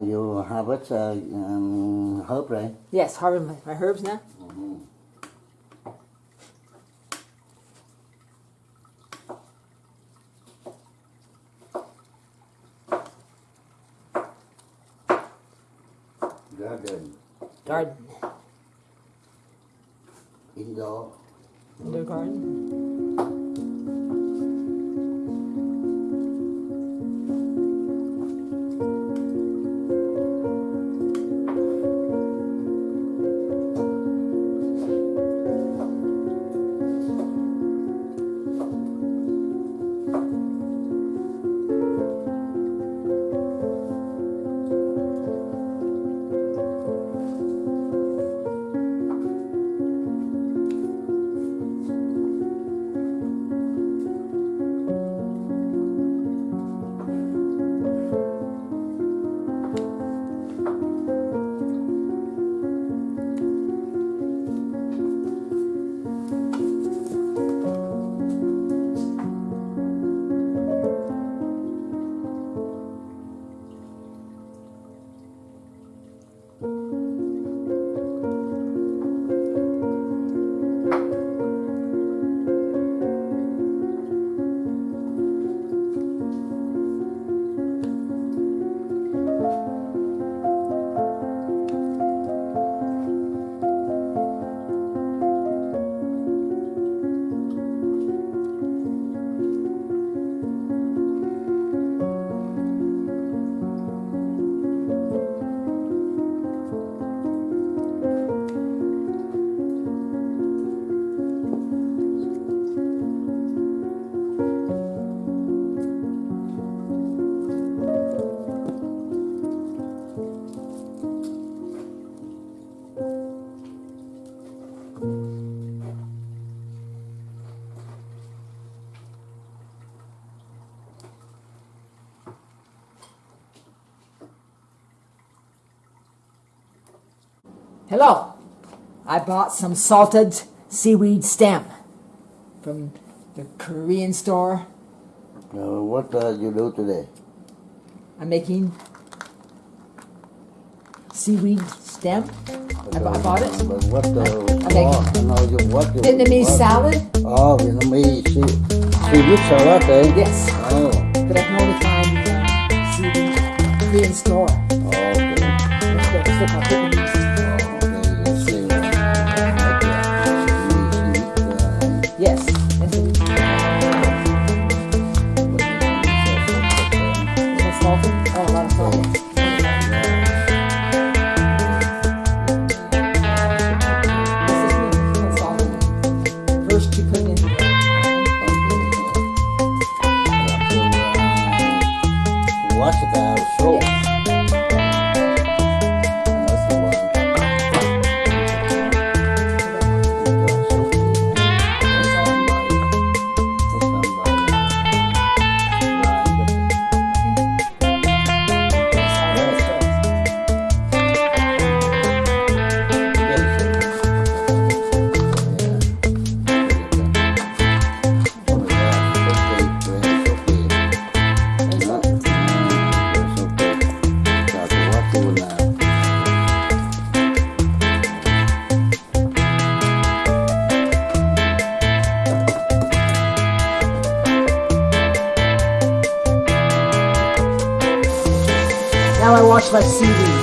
You harvest uh, um, herb, right? Yes, harvest my, my herbs now. Garden, Garden, indoor. indoor garden. Bought some salted seaweed stem from the Korean store. Uh, what uh, you do today? I'm making seaweed stem. I, I bought it. But what the Okay. oh, no, you, what you, Vietnamese what? salad. Oh, Vietnamese sea, seaweed salad, eh? Yes, Oh, but I can only find uh, seaweed Korean store. oh, okay. It's still- it's still Flash City.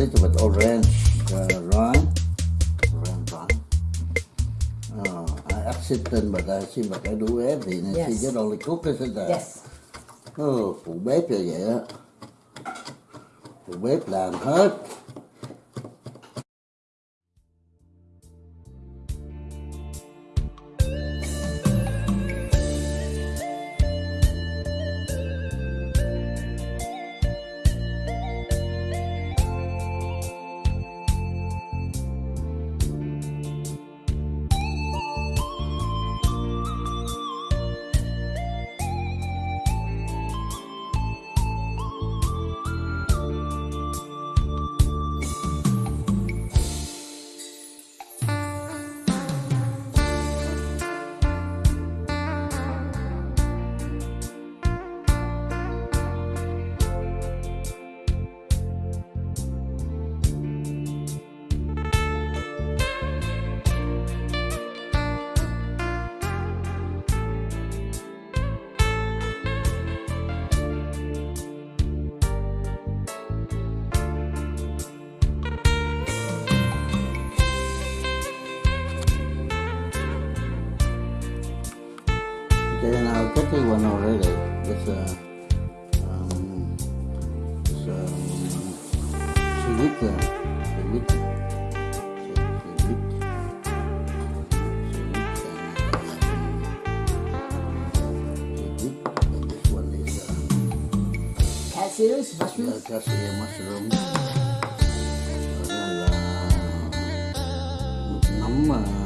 Little bit orange uh, rind. Orange rind. Uh, I accident, but I see, but I do everything. Yes. she just only cook, isn't it? Yes. Ừ, phụ bếp là vậy á Phụ bếp làm hết I got one already with uh, um, some Sivita. Sivita. Cashews, mushrooms? Yeah, cashew mushrooms. ನಮ್ಮ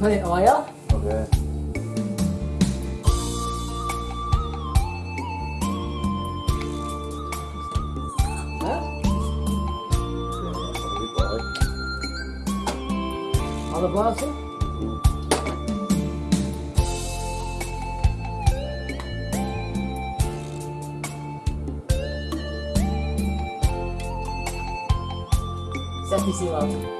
Hey, am I up? Okay. Alabaster? Sen bir şey lazım.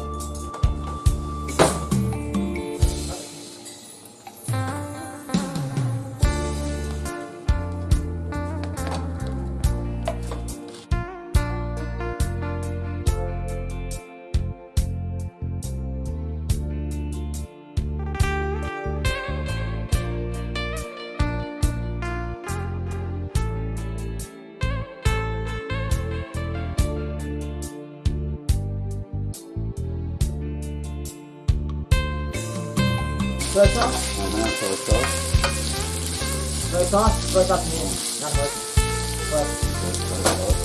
Soy sauce? rồi sao? rồi salt. Soy sauce? Soy sauce, yeah. Not soy. Soy. So salt.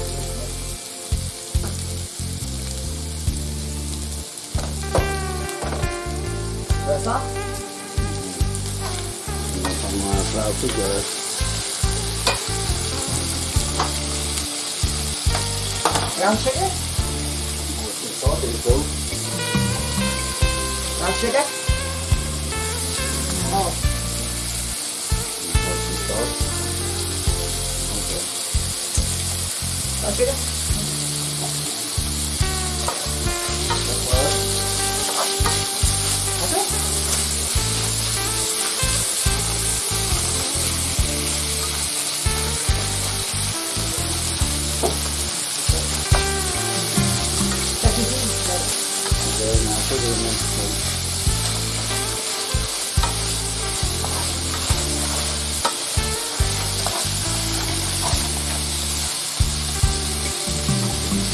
Soy sauce? Some uh, flour sugar. Brown sugar? Some salt in too. Brown sugar? ¿A qué?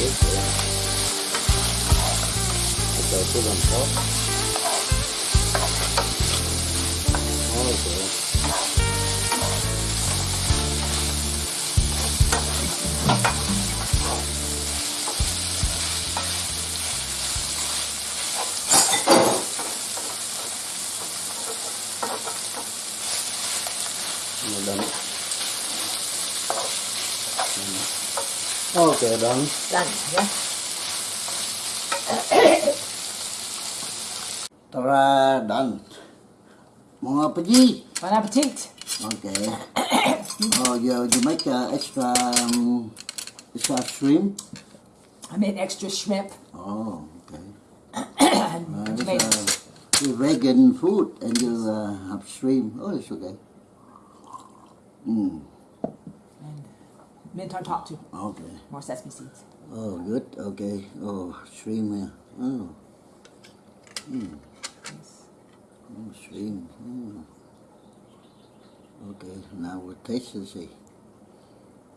Ayan. Ito, ito lang po. Okay. Ang dami. Ang dami. Okay, done. Done, yeah? Ta-da, done. Bon appetit. Bon appetit. Okay. oh, you, you make uh, extra um, extra shrimp. I made extra shrimp Oh, okay. and Uh, tomatoes. uh, vegan food and you uh, have shrimp. Oh, it's okay. Mm, and Mint on top too. Okay. More sesame seeds. Oh, good. Okay. Oh, shrimp. Oh. Mm. Oh, shrimp. Mm. Okay, now we'll taste it. see.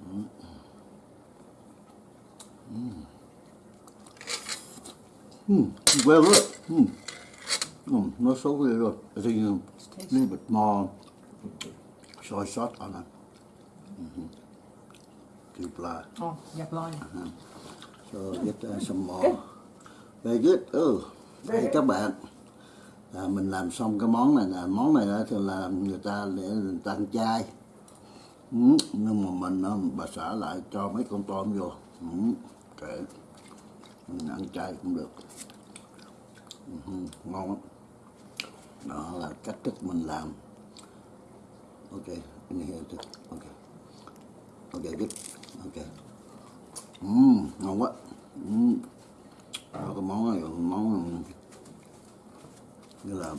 Hmm. hmm. Hmm. Well, look. Hmm. Mm. Not so good at. I think a little bit more soy sauce on it. Mm -hmm. Two ply. Oh, yeah, blind. So get uh, some more. Very good. Ừ. Đây các bạn. À, mình làm xong cái món này nè món này thì là người ta để người ta ăn chay ừ. nhưng mà mình bà xã lại cho mấy con tôm vô ừ. kệ mình ăn chay cũng được ừ. ngon lắm đó là cách thức mình làm ok in here too. ok ok good ok Ừm, ngon quá Ừm. Đó, cái món này món như là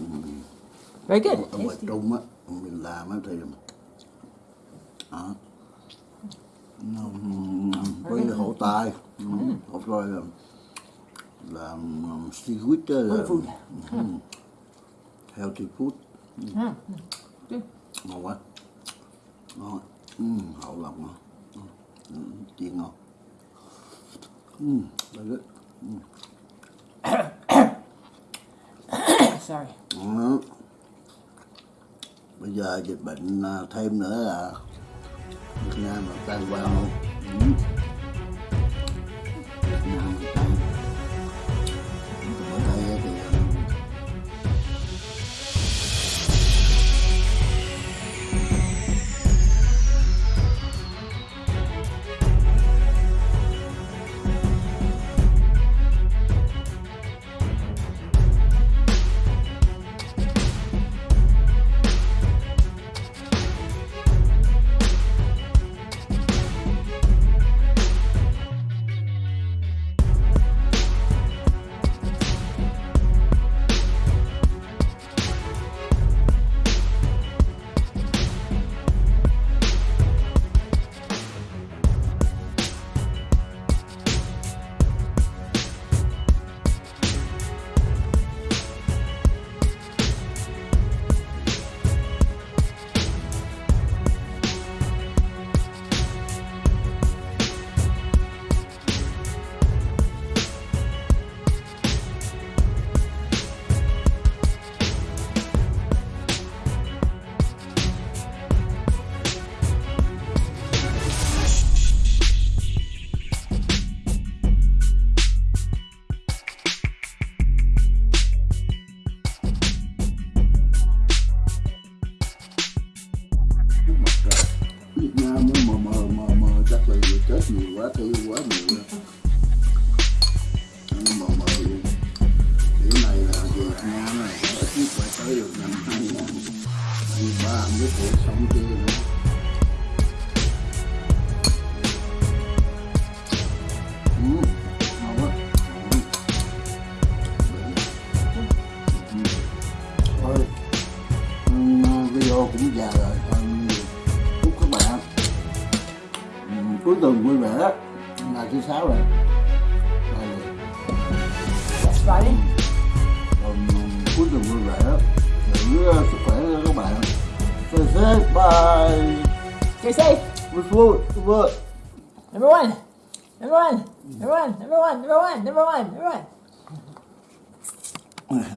Very good. ở ngoài. Trung á mình làm á thì. Nó, với hổ tai ừ, hổ tai là làm seaweed là healthy food Mm. Good. ngon quá ngon hậu lòng ngon ừ, chiên ngon ừ, very good Sorry. Đó. Bây giờ dịch bệnh à, thêm nữa là Việt Nam là tan quan luôn. Ừ. Việt Nam mờ mờ mờ mờ chắc là người chết nhiều quá thứ quá nhiều rồi. Nó mờ mờ luôn. Cái này là Việt Nam này ít nhất phải tới được năm hai nghìn hai ba mới cuộc sống chưa nữa. Thôi, video cũng già rồi các bạn ừ, cuối tuần vui vẻ ngày thứ sáu rồi rồi. Friday. Còn, ừ, cuối tuần vui vẻ giữ uh, sức khỏe cho các bạn stay safe bye Stay safe. good food good food Number one. Number one. Number one. Number one. Number one. Number one. Number one.